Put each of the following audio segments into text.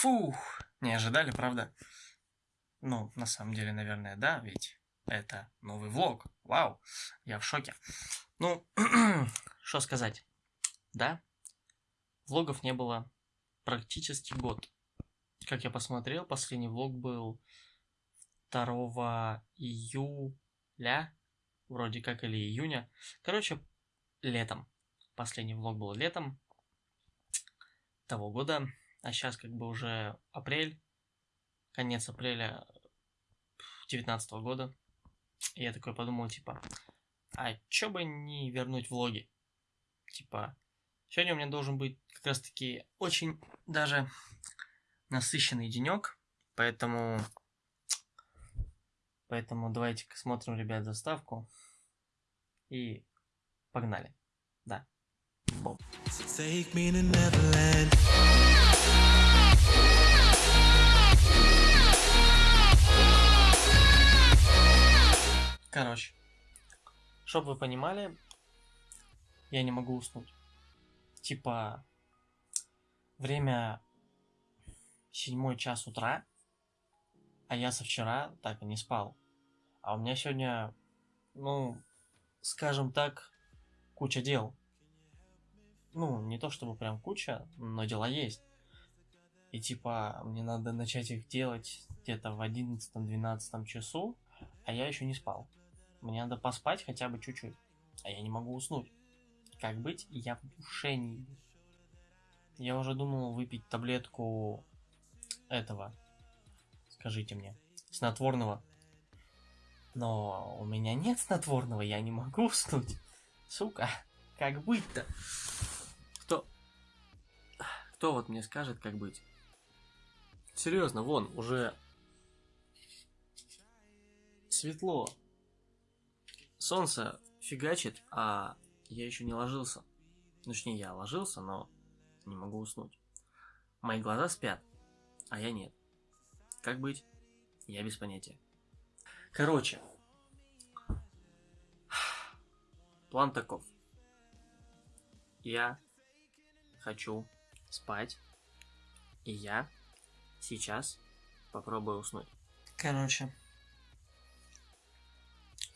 Фух, не ожидали, правда? Ну, на самом деле, наверное, да, ведь это новый влог. Вау, я в шоке. Ну, что сказать. Да, влогов не было практически год. Как я посмотрел, последний влог был 2 июля, вроде как, или июня. Короче, летом. Последний влог был летом того года. А сейчас как бы уже апрель, конец апреля 2019 года. И я такой подумал, типа, а чё бы не вернуть влоги? Типа, сегодня у меня должен быть как раз таки очень даже насыщенный денек, поэтому... Поэтому давайте-ка смотрим, ребят, заставку. И погнали. Да. Бом. Take me to Neverland. Короче, чтоб вы понимали, я не могу уснуть. Типа, время седьмой час утра, а я со вчера так и не спал. А у меня сегодня, ну, скажем так, куча дел. Ну, не то чтобы прям куча, но дела есть. И типа, мне надо начать их делать где-то в 11-12 часу, а я еще не спал. Мне надо поспать хотя бы чуть-чуть, а я не могу уснуть. Как быть, я в душении. Я уже думал выпить таблетку этого, скажите мне, снотворного. Но у меня нет снотворного, я не могу уснуть. Сука, как быть-то? Кто? Кто вот мне скажет, как быть? Серьезно, вон, уже светло. Солнце фигачит, а я еще не ложился. Точнее, я ложился, но не могу уснуть. Мои глаза спят, а я нет. Как быть? Я без понятия. Короче, план таков. Я хочу спать, и я сейчас попробую уснуть. Короче,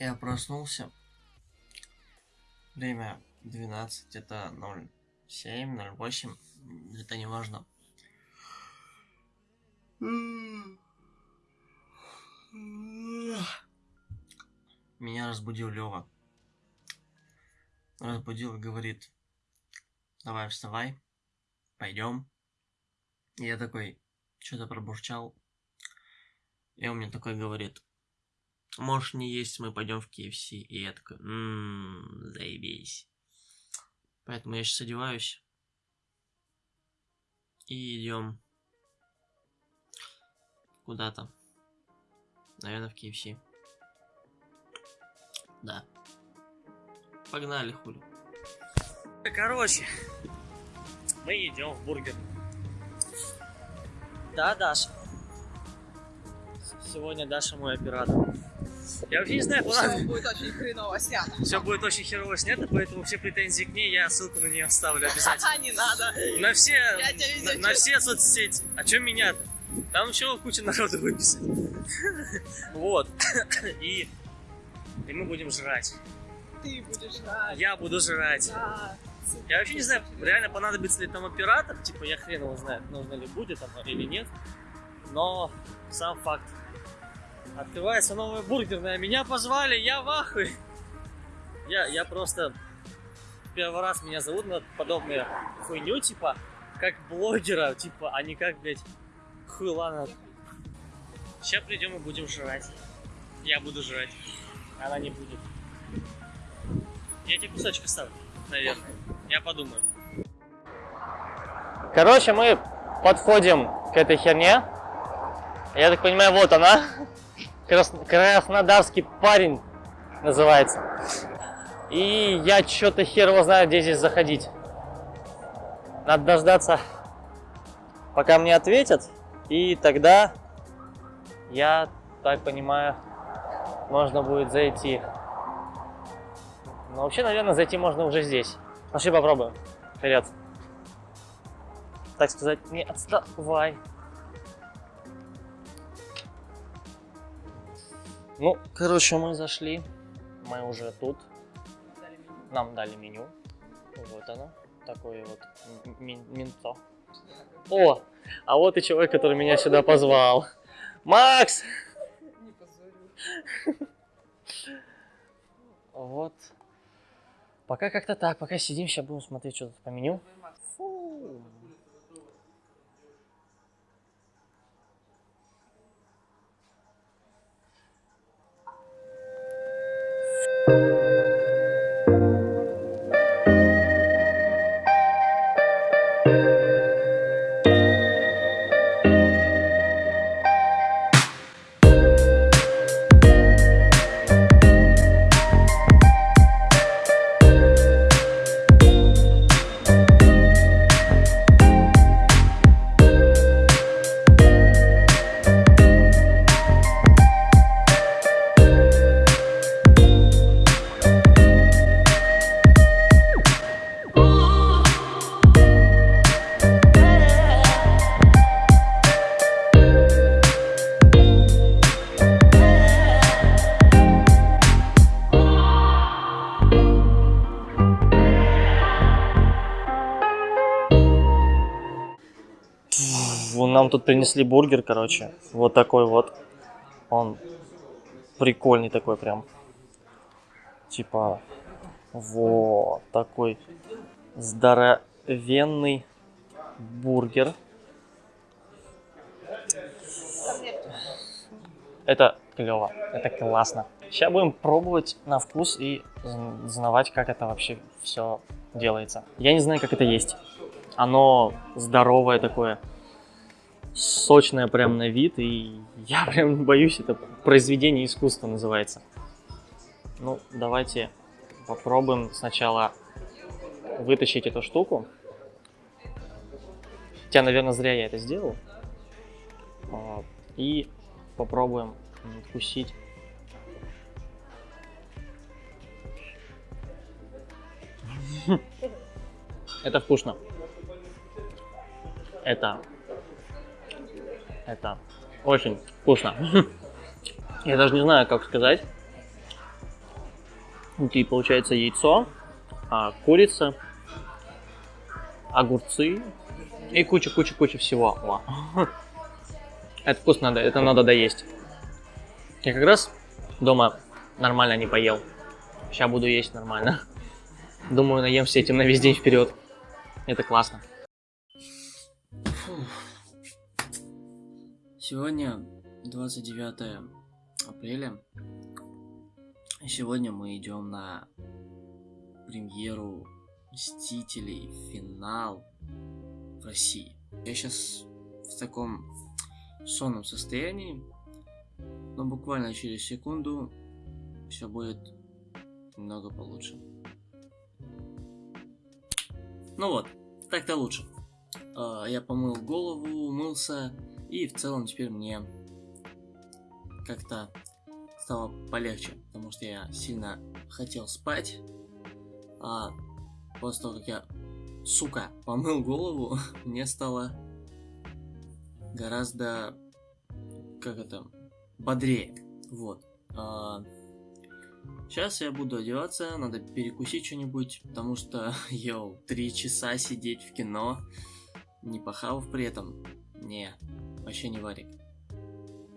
я проснулся. Время 12, это 07, 08, это не важно. Меня разбудил Лева. Разбудил и говорит, давай вставай, пойдем. Я такой, что-то пробурчал. И он мне такой говорит, можешь не есть, мы пойдем в KFC. И я такой, ммм, заебись. Поэтому я сейчас одеваюсь. И идем куда-то. Наверное, в KFC. Да. Погнали, хули. Короче, мы идем в бургер. Да, Даша. Сегодня Даша мой оператор. Я вообще не знаю, Все будет очень хреново снято. Все будет очень херово снято, поэтому все претензии к ней я ссылку на нее оставлю обязательно. Не надо. На все, на, на все соцсети. А чем меня-то? Там еще куча народу выписать. Вот. И, и мы будем жрать. Ты будешь рад. Я буду жрать. Да. Я вообще не знаю, реально понадобится ли там оператор, типа я хрен его знает, нужно ли будет там или нет. Но сам факт. Открывается новая бургерная, меня позвали, я в ахуе. Я, я просто первый раз меня зовут на подобную хуйню, типа, как блогера, типа, а не как, блядь, хуй ладно. Сейчас придем и будем жрать. Я буду жрать. Она не будет. Я тебе кусочек оставлю, наверное. Я подумаю. Короче, мы подходим к этой херне. Я так понимаю, вот она. Крас... Краснодарский парень называется. И я что-то хер его знаю, где здесь заходить. Надо дождаться, пока мне ответят. И тогда, я так понимаю, можно будет зайти. Но вообще, наверное, зайти можно уже здесь. Пошли попробуем. Вперед. Так сказать, не отставай. Ну, короче, мы зашли. Мы уже тут. Нам дали меню. Вот оно. Такое вот м- м- менто. О, а вот и человек, который меня сюда позвал. Макс! Не. Вот. Пока как-то так, пока сидим, сейчас будем смотреть, что тут по меню. Фу. Вон Нам тут принесли бургер, короче. Вот такой вот. Он прикольный такой прям. Типа, вот такой здоровенный бургер. Это клево, это классно. Сейчас будем пробовать на вкус и зн- знавать, как это вообще все делается. Я не знаю, как это есть. Оно здоровое такое, сочное прям на вид, и я прям боюсь, это произведение искусства называется. Ну, давайте попробуем сначала вытащить эту штуку. Хотя, наверное, зря я это сделал. А, И попробуем вкусить. Это вкусно. Это... Это очень вкусно. Я даже не знаю, как сказать. Внутри получается яйцо, а, курица, огурцы и куча-куча-куча всего. О. Это вкусно, это надо доесть. Я как раз дома нормально не поел. Сейчас буду есть нормально. Думаю, наемся этим на весь день вперед. Это классно. Сегодня 29 апреля. Сегодня мы идем на премьеру Мстителей, финал в России. Я сейчас в таком сонном состоянии, но буквально через секунду все будет немного получше. Ну вот, так-то лучше. А, Я помыл голову, умылся, и в целом теперь мне как-то стало полегче, потому что я сильно хотел спать, а после того, как я, сука, помыл голову, мне стало гораздо, как это, бодрее, вот. сейчас я буду одеваться, надо перекусить что-нибудь, потому что, йоу, три часа сидеть в кино, не похавав при этом, не, вообще не варик.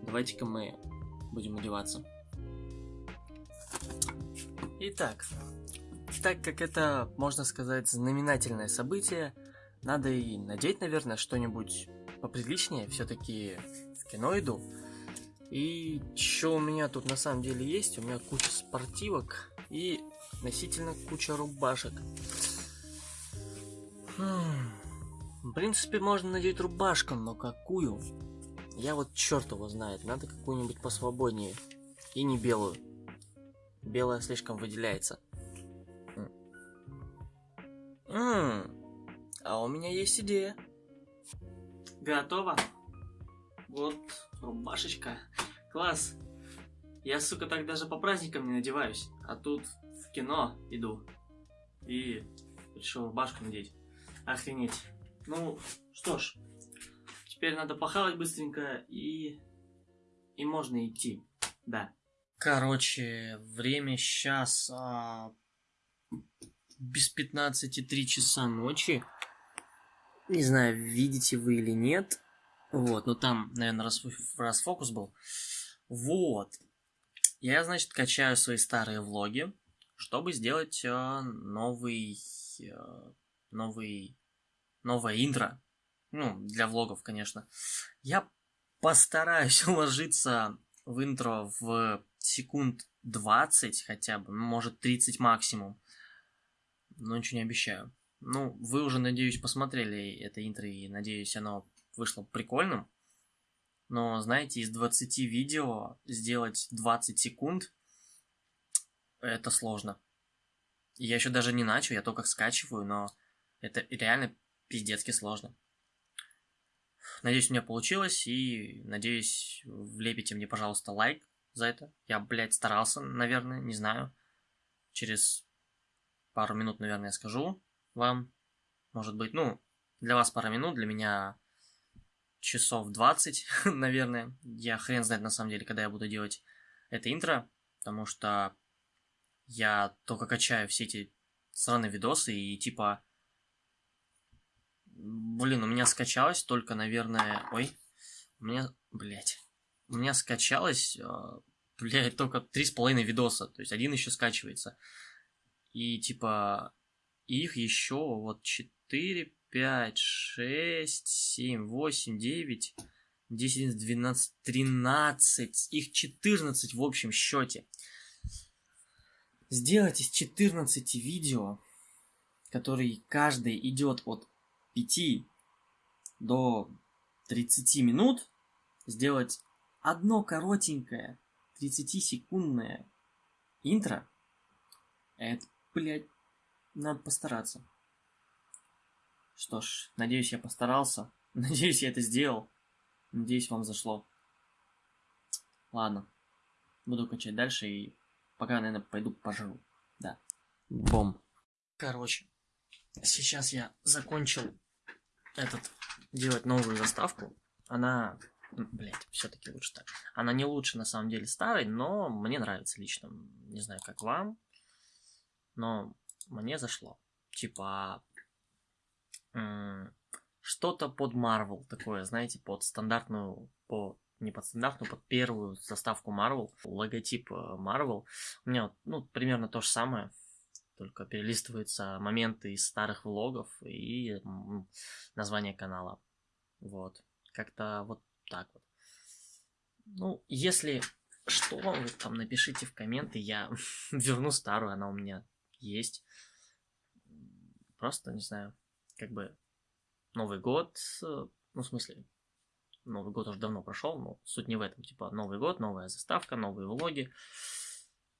Давайте-ка мы будем одеваться. Итак, так как это, можно сказать, знаменательное событие, надо и надеть, наверное, что-нибудь поприличнее. Все-таки в кино иду. И что у меня тут на самом деле есть? У меня куча спортивок и относительно куча рубашек. Хм, В принципе, можно надеть рубашку, но какую? Я вот черт его знает, надо какую-нибудь посвободнее. И не белую. Белая слишком выделяется. М. М, А у меня есть идея. Готово? Вот рубашечка. Класс. Я, сука, так даже по праздникам не надеваюсь. А тут в кино иду. И решил рубашку надеть. Охренеть. Ну, что ж. Теперь надо похавать быстренько и... И можно идти. Да. Короче, время сейчас а, без 15 3 часа ночи. Не знаю, видите вы или нет. Вот, но там, наверное, раз, расфокус был. Вот. Я, значит, качаю свои старые влоги, чтобы сделать э, новый, э, новый, новое интро. Ну, для влогов, конечно. Я постараюсь уложиться в интро в секунд 20 хотя бы, ну, может 30 максимум. Но ничего не обещаю. Ну, вы уже, надеюсь, посмотрели это интро, и надеюсь, оно вышло прикольным. Но, знаете, из 20 видео сделать 20 секунд, это сложно. Я еще даже не начал, я только скачиваю, но это реально пиздецки сложно. Надеюсь, у меня получилось, и надеюсь, влепите мне, пожалуйста, лайк за это. Я, блядь, старался, наверное, не знаю. Через пару минут, наверное, я скажу вам. Может быть, ну, для вас пара минут, для меня часов 20, наверное. Я хрен знает на самом деле, когда я буду делать это интро, потому что я только качаю все эти сраные видосы и типа... Блин, у меня скачалось только, наверное... Ой, у меня... Блять. У меня скачалось, а, блядь, только три с половиной видоса. То есть один еще скачивается. И типа... Их еще вот 4, 5, 6, 7, 8, 9, 10, 11, 12, 13. Их 14 в общем счете. Сделать из 14 видео, которые каждый идет от 5 до 30 минут, сделать одно коротенькое 30-секундное интро, это, блядь, надо постараться. Что ж, надеюсь, я постарался. Надеюсь, я это сделал. Надеюсь, вам зашло. Ладно. Буду качать дальше и пока, наверное, пойду пожру. Да. Бом. Короче, сейчас я закончил этот делать новую заставку. Она, блять, все-таки лучше так. Она не лучше на самом деле старой, но мне нравится лично. Не знаю, как вам, но мне зашло. Типа что-то под Marvel такое, знаете, под стандартную, по не под стандартную, под первую заставку Marvel, логотип э, Marvel. У меня, ну, примерно то же самое, только перелистываются моменты из старых влогов и название канала. Вот. Как-то вот так вот. Ну, если что, вы там напишите в комменты, я верну старую, она у меня есть. Просто, не знаю, как бы Новый год, э, ну, в смысле, Новый год уже давно прошел, но суть не в этом. Типа, Новый год, новая заставка, новые влоги.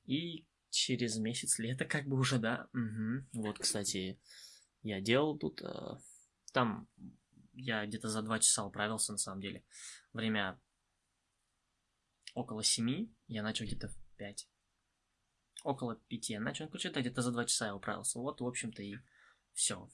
И через месяц лето как бы уже, да. Угу. Вот, кстати, я делал тут... Э, там я где-то за два часа управился, на самом деле. Время около семи, я начал где-то в пять. Около пяти я начал, ну, короче, где-то за два часа я управился. Вот, в общем-то, и все.